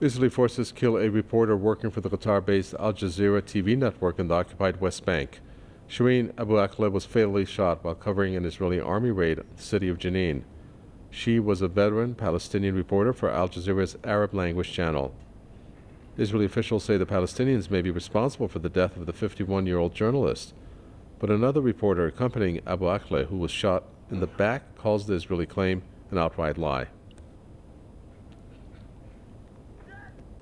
Israeli forces kill a reporter working for the Qatar-based Al Jazeera TV network in the occupied West Bank. Shireen Abu Akleh was fatally shot while covering an Israeli army raid on the city of Jenin. She was a veteran Palestinian reporter for Al Jazeera's Arab language channel. Israeli officials say the Palestinians may be responsible for the death of the 51-year-old journalist. But another reporter accompanying Abu Akleh, who was shot in the back, calls the Israeli claim an outright lie.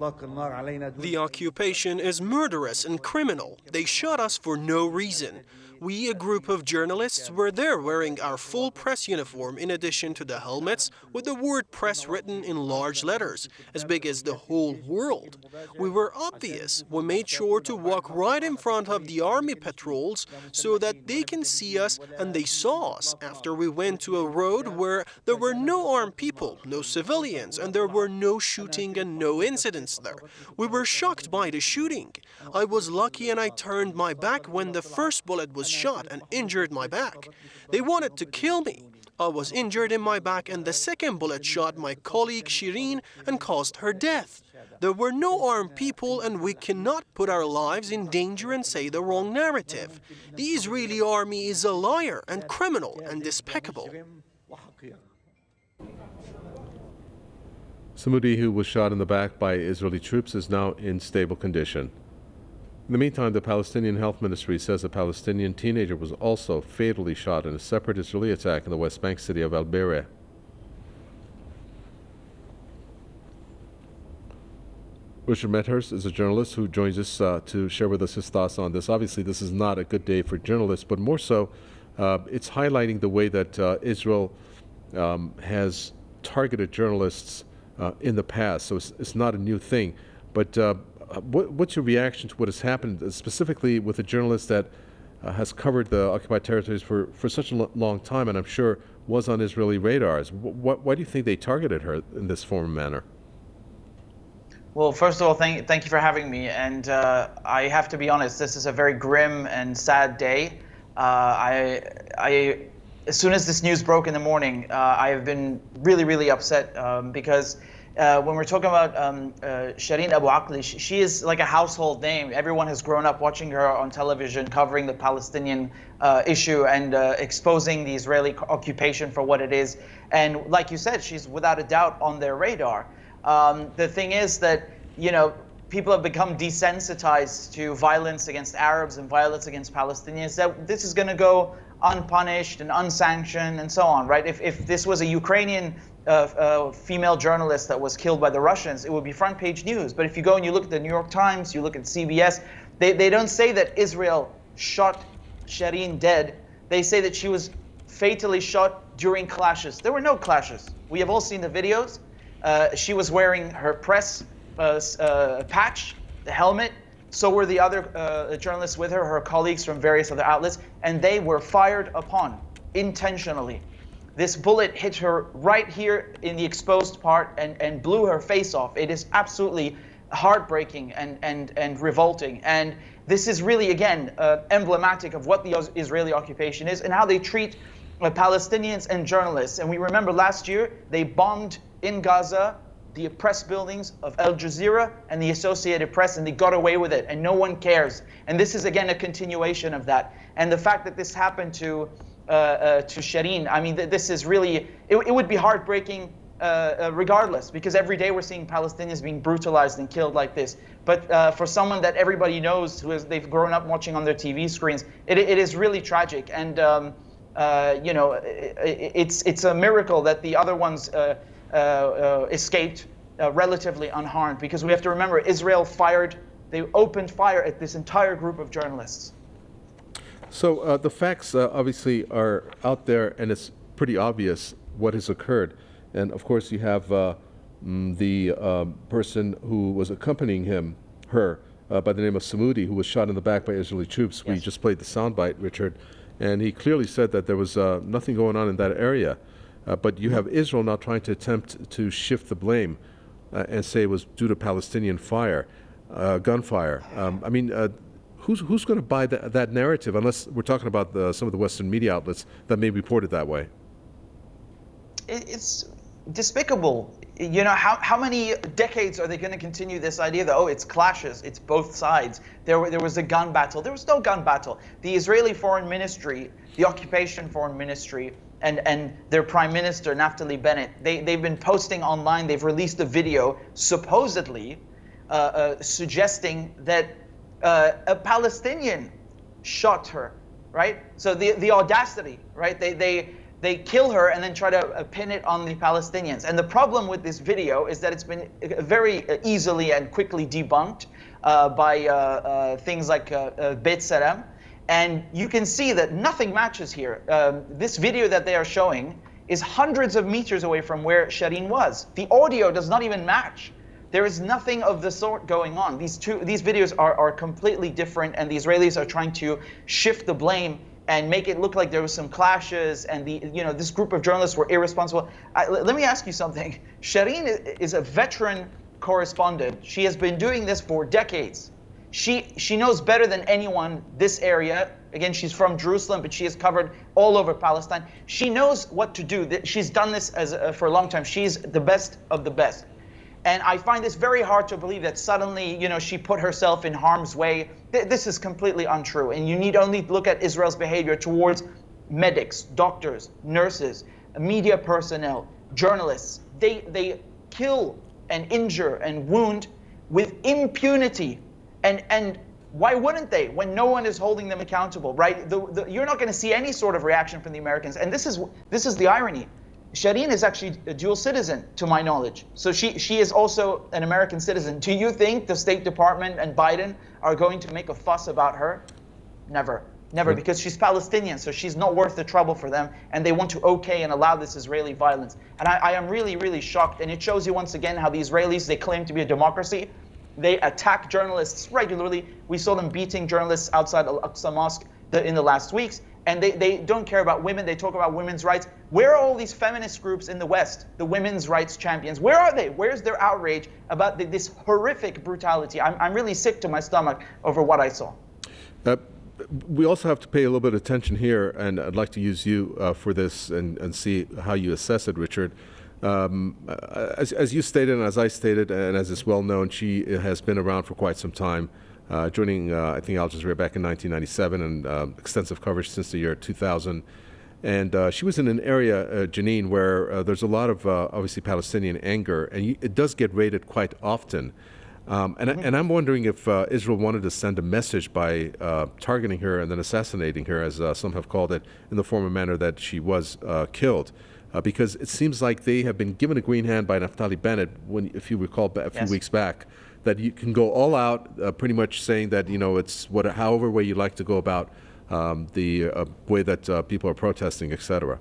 The occupation is murderous and criminal. They shot us for no reason. We, a group of journalists, were there wearing our full press uniform in addition to the helmets with the word press written in large letters, as big as the whole world. We were obvious. We made sure to walk right in front of the army patrols so that they can see us and they saw us after we went to a road where there were no armed people, no civilians, and there were no shooting and no incidents there. We were shocked by the shooting. I was lucky and I turned my back when the first bullet was shot and injured my back. They wanted to kill me. I was injured in my back and the second bullet shot my colleague Shireen and caused her death. There were no armed people and we cannot put our lives in danger and say the wrong narrative. The Israeli army is a liar and criminal and despicable. Samudi, who was shot in the back by Israeli troops, is now in stable condition. In the meantime, the Palestinian Health Ministry says a Palestinian teenager was also fatally shot in a separate Israeli attack in the West Bank city of Al Bireh. Richard Medhurst is a journalist who joins us uh, to share with us his thoughts on this. Obviously, this is not a good day for journalists, but more so, uh, it's highlighting the way that uh, Israel um, has targeted journalists uh, in the past. So it's, it's, not a new thing. But uh, what, what's your reaction to what has happened, uh, specifically with a journalist that uh, has covered the occupied territories for, for such a long time, and I'm sure was on Israeli radars? Why do you think they targeted her in this form and manner? Well, first of all, thank, thank you for having me. And uh, I have to be honest, this is a very grim and sad day. Uh, I, I, as soon as this news broke in the morning, uh, I have been really, really upset um, because uh, when we're talking about um, uh, Shireen Abu Akleh, she, she, is like a household name. Everyone has grown up watching her on television, covering the Palestinian uh, issue and uh, exposing the Israeli occupation for what it is. And like you said, she's without a doubt on their radar. Um, the thing is that, you know, people have become desensitized to violence against Arabs and violence against Palestinians, that this is going to go unpunished and unsanctioned and so on, right? If, if this was a Ukrainian uh, uh, female journalist that was killed by the Russians, it would be front page news. But if you go and you look at the New York Times, you look at CBS, they, they don't say that Israel shot Shireen dead. They say that she was fatally shot during clashes. There were no clashes. We have all seen the videos. Uh, she was wearing her press patch, the helmet. So were the other uh, journalists with her, her colleagues from various other outlets, and they were fired upon intentionally. This bullet hit her right here in the exposed part and, and blew her face off. It is absolutely heartbreaking and, and, and revolting. And this is really, again, uh, emblematic of what the Israeli occupation is and how they treat uh, Palestinians and journalists. And we remember last year, they bombed in Gaza the press buildings of Al Jazeera and the Associated Press, and they got away with it, and no one cares. And this is, again, a continuation of that. And the fact that this happened to uh, uh, to Shireen. I mean, th this is really, it, it would be heartbreaking uh, uh, regardless, because every day we're seeing Palestinians being brutalized and killed like this. But uh, for someone that everybody knows, who is, they've grown up watching on their TV screens, it, it is really tragic. And, um, uh, you know, it, it's, it's a miracle that the other ones escaped relatively unharmed, because we have to remember, Israel fired, they opened fire at this entire group of journalists. So uh, the facts uh, obviously are out there, and it's pretty obvious what has occurred. And of course, you have uh, mm, the um, person who was accompanying him, her, uh, by the name of Samudi, who was shot in the back by Israeli troops. Yes. We just played the soundbite, Richard, and he clearly said that there was uh, nothing going on in that area. Uh, but you have Israel now trying to attempt to shift the blame and say it was due to Palestinian fire, gunfire. Um, I mean, who's who's going to buy that, that narrative unless we're talking about the, some of the Western media outlets that may report it that way? It's despicable. you know, how, how many decades are they going to continue this idea that, oh, it's clashes, it's both sides? There, there was a gun battle. There was no gun battle. The Israeli Foreign Ministry, the Occupation Foreign Ministry, and, and their Prime Minister, Naftali Bennett, they, they've been posting online, they've released a video supposedly uh, uh, suggesting that uh, a Palestinian shot her, right? So the, the audacity, right? They, they, they kill her and then try to uh, pin it on the Palestinians. And the problem with this video is that it's been uh, very uh, easily and quickly debunked by things like uh, B'Tselem. And you can see that nothing matches here. Um, this video that they are showing is hundreds of meters away from where Shireen was. The audio does not even match. There is nothing of the sort going on. These two, these videos are, are completely different, and the Israelis are trying to shift the blame and make it look like there was some clashes and the you know this group of journalists were irresponsible. Let me ask you something. Shireen is a veteran correspondent. She has been doing this for decades. She she knows better than anyone this area. Again, she's from Jerusalem, but she has covered all over Palestine. She knows what to do. She's done this as for a long time. She's the best of the best. And I find this very hard to believe that suddenly, you know, she put herself in harm's way. This is completely untrue. And you need only look at Israel's behavior towards medics, doctors, nurses, media personnel, journalists. They, they kill and injure and wound with impunity. And, and why wouldn't they when no one is holding them accountable, right? The, the, you're not going to see any sort of reaction from the Americans. And this is, this is the irony. Shireen is actually a dual citizen, to my knowledge. So she, she is also an American citizen. Do you think the State Department and Biden are going to make a fuss about her? Never. Never, hmm. because she's Palestinian, so she's not worth the trouble for them, and they want to okay and allow this Israeli violence. And I, I am really, really shocked, and it shows you once again how the Israelis, they claim to be a democracy. They attack journalists regularly. We saw them beating journalists outside Al-Aqsa Mosque in the last weeks and they, they don't care about women. They talk about women's rights. Where are all these feminist groups in the West, the women's rights champions? Where are they? Where's their outrage about the, this horrific brutality? I'm, I'm really sick to my stomach over what I saw. Uh, we also have to pay a little bit of attention here, and I'd like to use you uh, for this and, and see how you assess it, Richard. Um, uh, as, as you stated, and as I stated, and as is well known, she has been around for quite some time uh, joining, uh, I think, Al Jazeera back in 1997 and uh, extensive coverage since the year 2000. And uh, she was in an area, uh, Jenin, where uh, there's a lot of obviously Palestinian anger, and you, it does get raided quite often. Um, and, mm -hmm. and I'm wondering if Israel wanted to send a message by targeting her and then assassinating her, as some have called it, in the form of manner that she was killed. Because it seems like they have been given a green hand by Naftali Bennett, when, if you recall, a few yes. weeks back, that you can go all out, uh, pretty much saying that you know it's what, however way you like to go about um, the uh, way that uh, people are protesting, etc.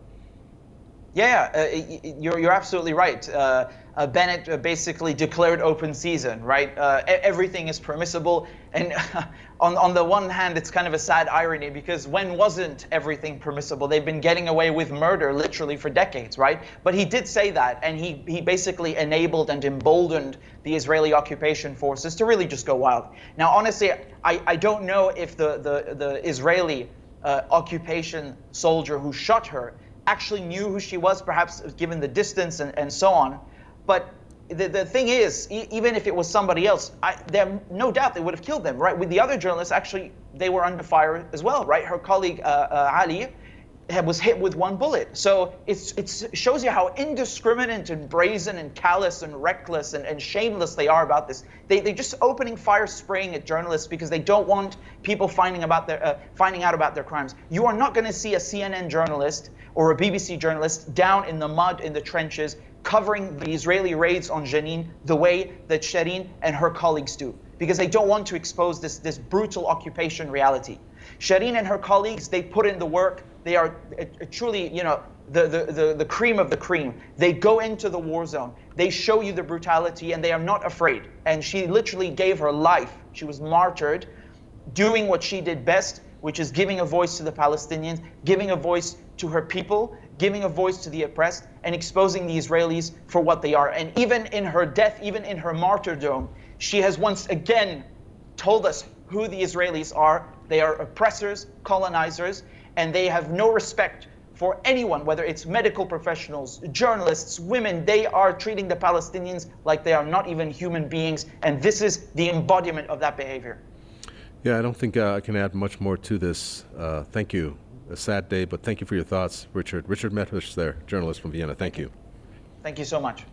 Yeah, uh, you're you're absolutely right. Uh, uh, Bennett uh, basically declared open season, right? Uh, everything is permissible. And on, on the one hand, it's kind of a sad irony because when wasn't everything permissible? They've been getting away with murder literally for decades, right? But he did say that, and he, he basically enabled and emboldened the Israeli occupation forces to really just go wild. Now, honestly, I, I don't know if the, the, the Israeli uh, occupation soldier who shot her actually knew who she was, perhaps given the distance and, and so on. But the, the thing is, e even if it was somebody else, I, there no doubt they would have killed them, right? With the other journalists, actually, they were under fire as well, right? Her colleague uh, uh, Ali was hit with one bullet. So it shows you how indiscriminate and brazen and callous and reckless and, and shameless they are about this. They, they're just opening fire, spraying at journalists because they don't want people finding, about their, uh, finding out about their crimes. You are not going to see a CNN journalist or a BBC journalist down in the mud in the trenches covering the Israeli raids on Jenin the way that Shireen and her colleagues do, because they don't want to expose this, this brutal occupation reality. Shireen and her colleagues, they put in the work. They are uh, truly, you know, the, the, the, the cream of the cream. They go into the war zone. They show you the brutality, and they are not afraid. And she literally gave her life. She was martyred, doing what she did best, which is giving a voice to the Palestinians, giving a voice to her people, giving a voice to the oppressed, and exposing the Israelis for what they are. And even in her death, even in her martyrdom, she has once again told us who the Israelis are. They are oppressors, colonizers, and they have no respect for anyone, whether it's medical professionals, journalists, women, they are treating the Palestinians like they are not even human beings. And this is the embodiment of that behavior. Yeah, I don't think uh, I can add much more to this. Uh, thank you. A sad day, but thank you for your thoughts, Richard. Richard Medhurst there, journalist from Vienna. Thank you. Thank you so much.